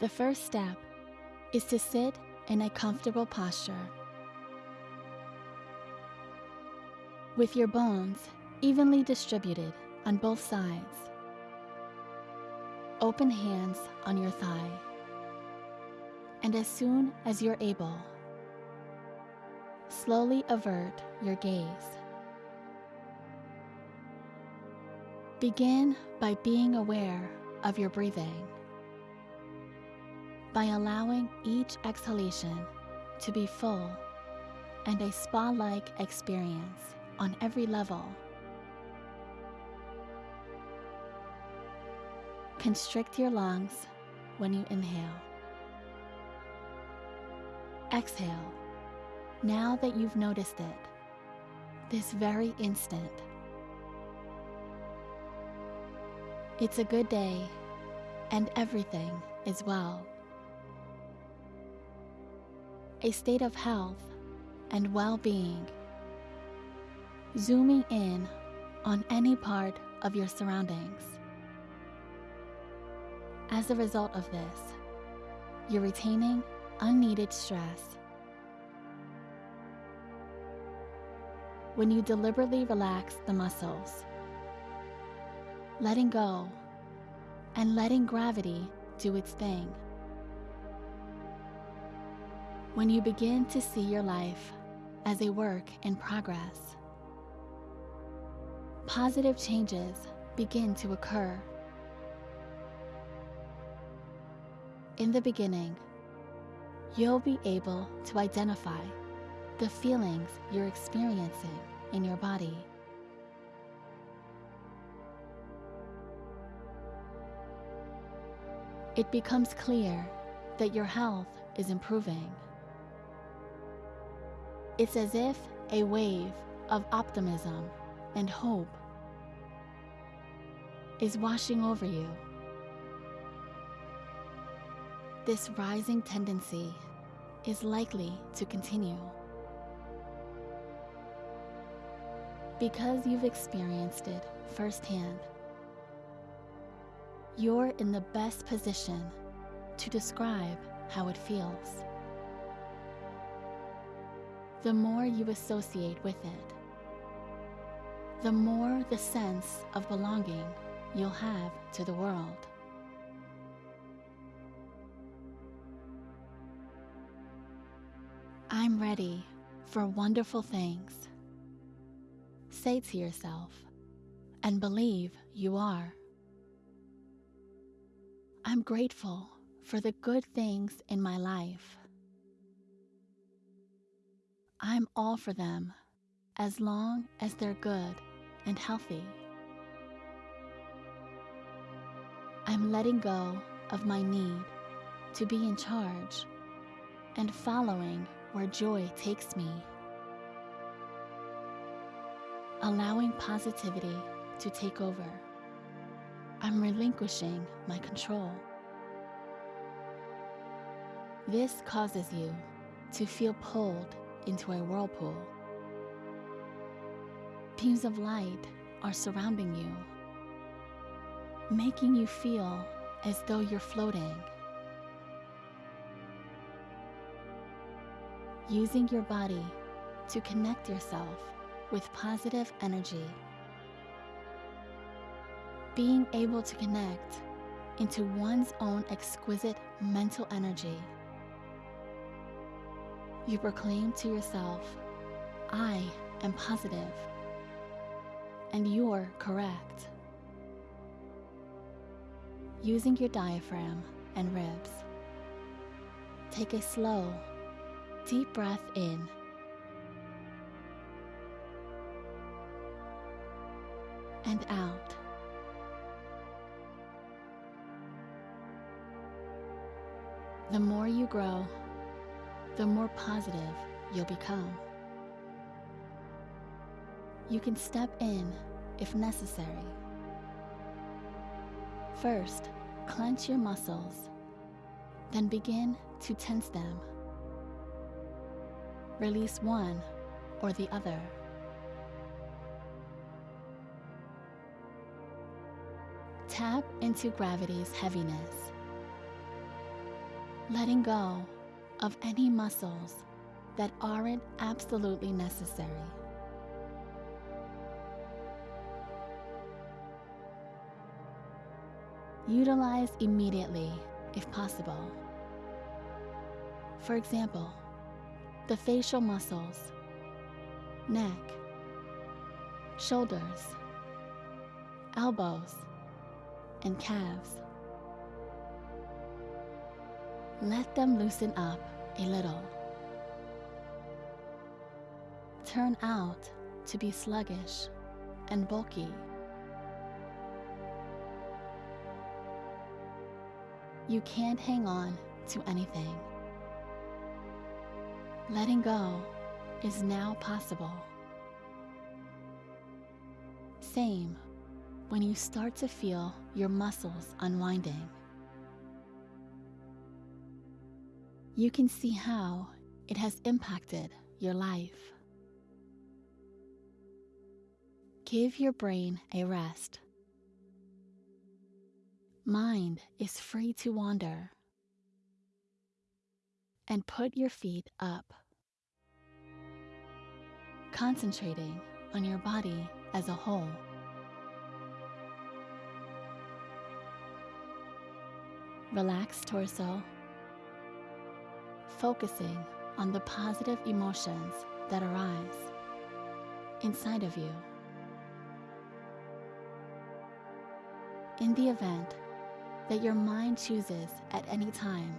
The first step is to sit in a comfortable posture. With your bones evenly distributed on both sides. Open hands on your thigh. And as soon as you're able, slowly avert your gaze. Begin by being aware of your breathing. By allowing each exhalation to be full and a spa like experience on every level. Constrict your lungs when you inhale. Exhale now that you've noticed it, this very instant. It's a good day and everything is well. A state of health and well-being. Zooming in on any part of your surroundings. As a result of this, you're retaining unneeded stress. When you deliberately relax the muscles, letting go and letting gravity do its thing. When you begin to see your life as a work in progress, positive changes begin to occur. In the beginning, you'll be able to identify the feelings you're experiencing in your body. It becomes clear that your health is improving. It's as if a wave of optimism and hope is washing over you. This rising tendency is likely to continue. Because you've experienced it firsthand, you're in the best position to describe how it feels. The more you associate with it, the more the sense of belonging you'll have to the world. I'm ready for wonderful things. Say to yourself, and believe you are. I'm grateful for the good things in my life. I'm all for them as long as they're good and healthy. I'm letting go of my need to be in charge and following where joy takes me. Allowing positivity to take over. I'm relinquishing my control. This causes you to feel pulled into a whirlpool. Beams of light are surrounding you, making you feel as though you're floating. Using your body to connect yourself with positive energy. Being able to connect into one's own exquisite mental energy. You proclaim to yourself, I am positive, and you're correct. Using your diaphragm and ribs, take a slow, deep breath in and out. The more you grow, the more positive you'll become. You can step in if necessary. First, clench your muscles, then begin to tense them. Release one or the other. Tap into gravity's heaviness. letting go of any muscles that aren't absolutely necessary. Utilize immediately if possible. For example, the facial muscles, neck, shoulders, elbows, and calves. Let them loosen up a little. Turn out to be sluggish and bulky. You can't hang on to anything. Letting go is now possible. Same when you start to feel your muscles unwinding. You can see how it has impacted your life. Give your brain a rest. Mind is free to wander. And put your feet up. Concentrating on your body as a whole. Relax torso, focusing on the positive emotions that arise inside of you. In the event that your mind chooses at any time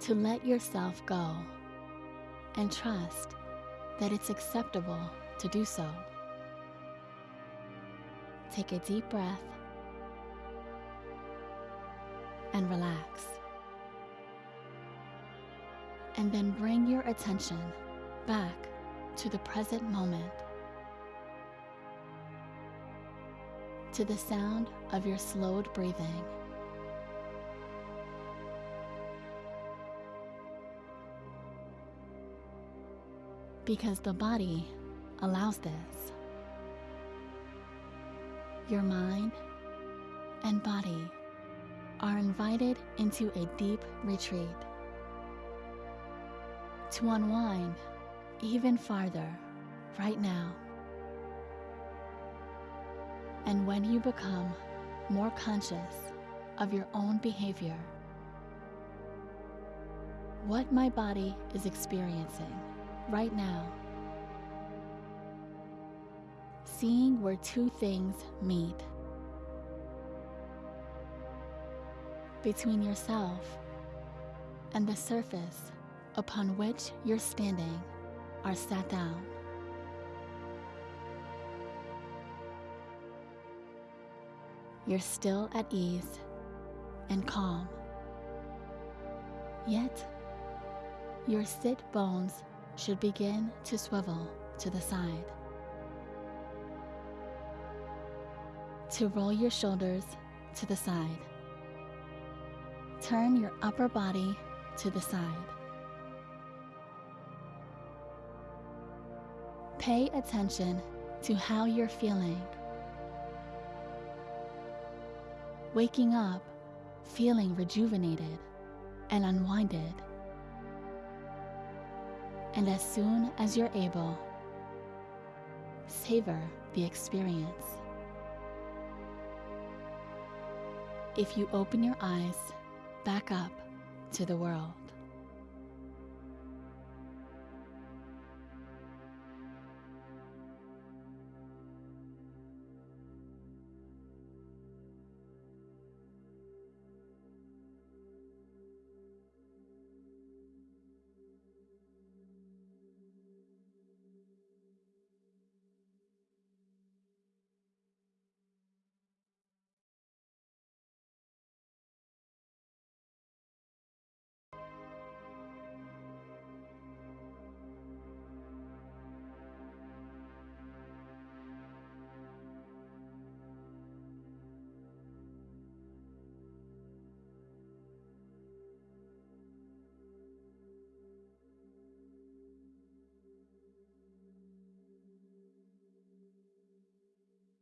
to let yourself go and trust that it's acceptable to do so. Take a deep breath and relax. And then bring your attention back to the present moment, to the sound of your slowed breathing. Because the body allows this. Your mind and body are invited into a deep retreat to unwind even farther right now. And when you become more conscious of your own behavior, what my body is experiencing right now, seeing where two things meet between yourself and the surface upon which you're standing are sat down. You're still at ease and calm. Yet, your sit bones should begin to swivel to the side. To roll your shoulders to the side. Turn your upper body to the side. Pay attention to how you're feeling. Waking up, feeling rejuvenated and unwinded. And as soon as you're able, savor the experience. If you open your eyes back up to the world.